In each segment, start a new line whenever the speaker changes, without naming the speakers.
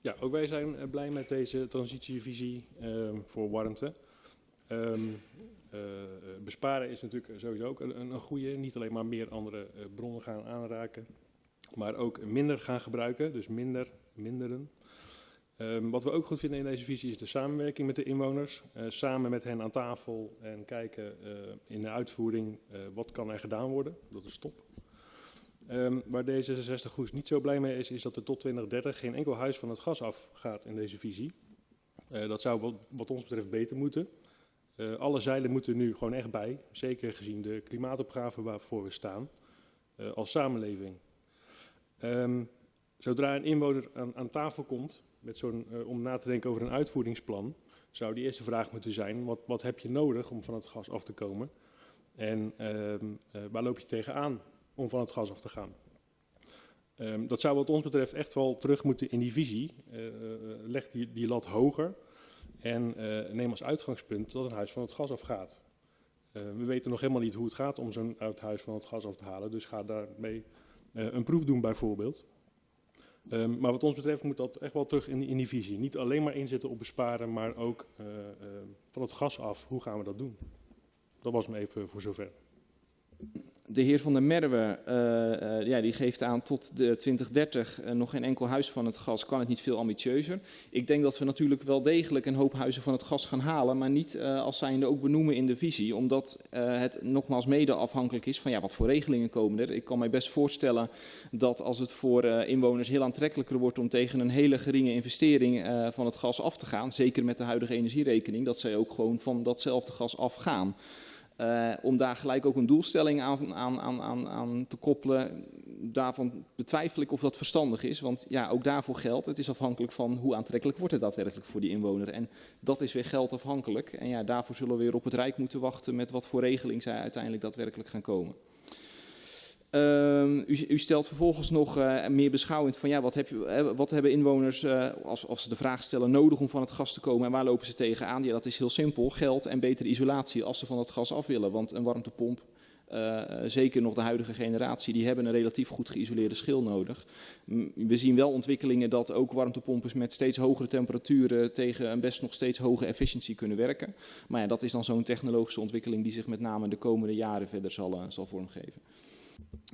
Ja, ook wij zijn eh, blij met deze transitievisie ehm, voor warmte. Ehm, eh, besparen is natuurlijk sowieso ook een, een goede. Niet alleen maar meer andere eh, bronnen gaan aanraken, maar ook minder gaan gebruiken. Dus minder, minderen. Ehm, wat we ook goed vinden in deze visie is de samenwerking met de inwoners. Samen met hen aan tafel en kijken in de uitvoering wat kan er gedaan worden. Dat is top. Ehm, waar D66 Goes niet zo blij mee is, is dat er tot 2030 geen enkel huis van het gas afgaat in deze visie. Eh, dat zou wat, wat ons betreft beter moeten. Eh, alle zeilen moeten nu gewoon echt bij, zeker gezien de klimaatopgave waarvoor we staan eh, als samenleving. Ehm, zodra een inwoner aan, aan tafel komt met zo'n, om na te denken over een uitvoeringsplan, zou die eerste vraag moeten zijn: wat, wat heb je nodig om van het gas af te komen? En ehm, eh, waar loop je tegenaan om van het gas af te gaan? Ehm, dat zou wat ons betreft echt wel terug moeten in die visie. Eh, eh, leg die, die lat hoger en eh, neem als uitgangspunt dat een huis van het gas afgaat. Eh, we weten nog helemaal niet hoe het gaat om zo'n oud huis van het gas af te halen, dus ga daarmee eh, een proef doen bijvoorbeeld. Ehm, maar wat ons betreft moet dat echt wel terug in, in die visie. Niet alleen maar inzetten op besparen, maar ook eh, eh, van het gas af. Hoe gaan we dat doen? Dat was me even voor zover.
De heer Van der Merwe eh, eh, ja, die geeft aan tot de 2030 eh, nog geen enkel huis van het gas kan het niet veel ambitieuzer. Ik denk dat we natuurlijk wel degelijk een hoop huizen van het gas gaan halen, maar niet als zijnde ook benoemen in de visie, omdat het nogmaals mede afhankelijk is van ja, wat voor regelingen komen er. Ik kan mij best voorstellen dat als het voor inwoners heel aantrekkelijker wordt om tegen een hele geringe investering van het gas af te gaan, zeker met de huidige energierekening, dat zij ook gewoon van datzelfde gas afgaan. Uh, om daar gelijk ook een doelstelling aan, aan, aan, aan, aan te koppelen, daarvan betwijfel ik of dat verstandig is. Want ja, ook daarvoor geldt, het is afhankelijk van hoe aantrekkelijk wordt het daadwerkelijk voor die inwoner. En dat is weer geldafhankelijk. En ja, daarvoor zullen we weer op het Rijk moeten wachten met wat voor regeling zij uiteindelijk daadwerkelijk gaan komen. Uh, u, u, stelt vervolgens nog uh, meer beschouwend van ja, wat, heb je, hè, wat hebben inwoners uh, als, als ze de vraag stellen nodig om van het gas te komen en waar lopen ze tegenaan? Ja, dat is heel simpel. Geld en betere isolatie als ze van het gas af willen. Want een warmtepomp, zeker nog de huidige generatie, die hebben een relatief goed geïsoleerde schil nodig. We zien wel ontwikkelingen dat ook warmtepompers met steeds hogere temperaturen tegen een best nog steeds hoge efficiëntie kunnen werken. Maar ja, dat is dan zo'n technologische ontwikkeling die zich met name de komende jaren verder zal, zal vormgeven.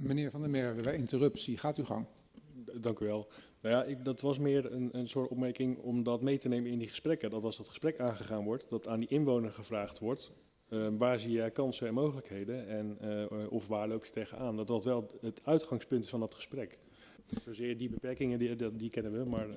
Meneer Van der Merwe, bij interruptie. Gaat uw gang.
Dank u wel. Nou ja, ik, dat was meer een, een soort opmerking om dat mee te nemen in die gesprekken. Dat als dat gesprek aangegaan wordt, dat aan die inwoner gevraagd wordt... Uh, waar zie jij kansen en mogelijkheden en uh, of waar loop je tegenaan? Dat dat wel het uitgangspunt is van dat gesprek. Zozeer die beperkingen, die, die, kennen we, maar uh,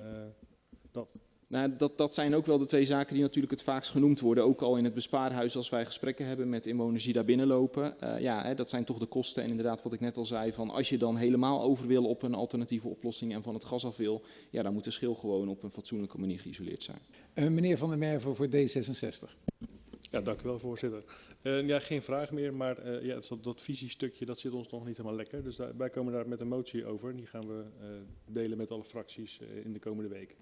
dat...
Nou, dat, dat zijn ook wel de twee zaken die natuurlijk het vaakst genoemd worden. Ook al in het bespaarhuis als wij gesprekken hebben met inwoners die daar binnenlopen. Uh, ja, hè, dat zijn toch de kosten. En inderdaad wat ik net al zei, van als je dan helemaal over wil op een alternatieve oplossing en van het gas af wil. Ja, dan moet de schil gewoon op een fatsoenlijke manier geïsoleerd zijn.
Uh, meneer Van der Merwe voor D66.
Ja, dank u wel voorzitter. Uh, ja, geen vraag meer, maar ja, dat, dat visiestukje dat zit ons nog niet helemaal lekker. Dus daar, wij komen daar met een motie over. Die gaan we delen met alle fracties in de komende weken.